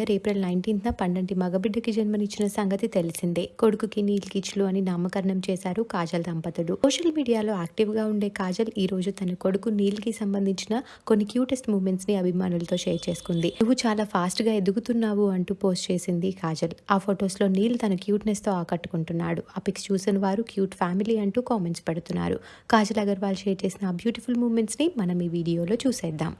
Year April నైన్టీన్త్న పండంటి మగబిడ్డకి జన్మనిచ్చిన సంగతి తెలిసిందే. కొడుకుకి నీల్ కిచ్లు అని నామకరణం చేశారు కాజల్ దంపతులు. సోషల్ మీడియాలో యాక్టివ్గా ఉండే కాజల్ ఈ రోజు తన కొడుకు నీల్కి సంబంధించిన కొన్ని క్యూటెస్ట్ మూమెంట్స్ని అభిమానులతో షేర్ చేసుకుంది. నువ్వు చాలా ఫాస్ట్గా ఎదుగుతున్నావు అంటూ పోస్ట్ చేసింది కాజల్. ఆ ఫొటోస్లో నీల్ తన క్యూట్నెస్తో ఆకట్టుకుంటున్నాడు. ఆ పిక్స్ చూసిన వారు క్యూట్ ఫ్యామిలీ అంటూ కామెంట్స్ పెడుతున్నారు. కాజల్ అగర్వాల్ షేర్ చేసిన ఆ బ్యూటిఫుల్ మూమెంట్స్ని మనం ఈ వీడియోలో చూసేద్దాం.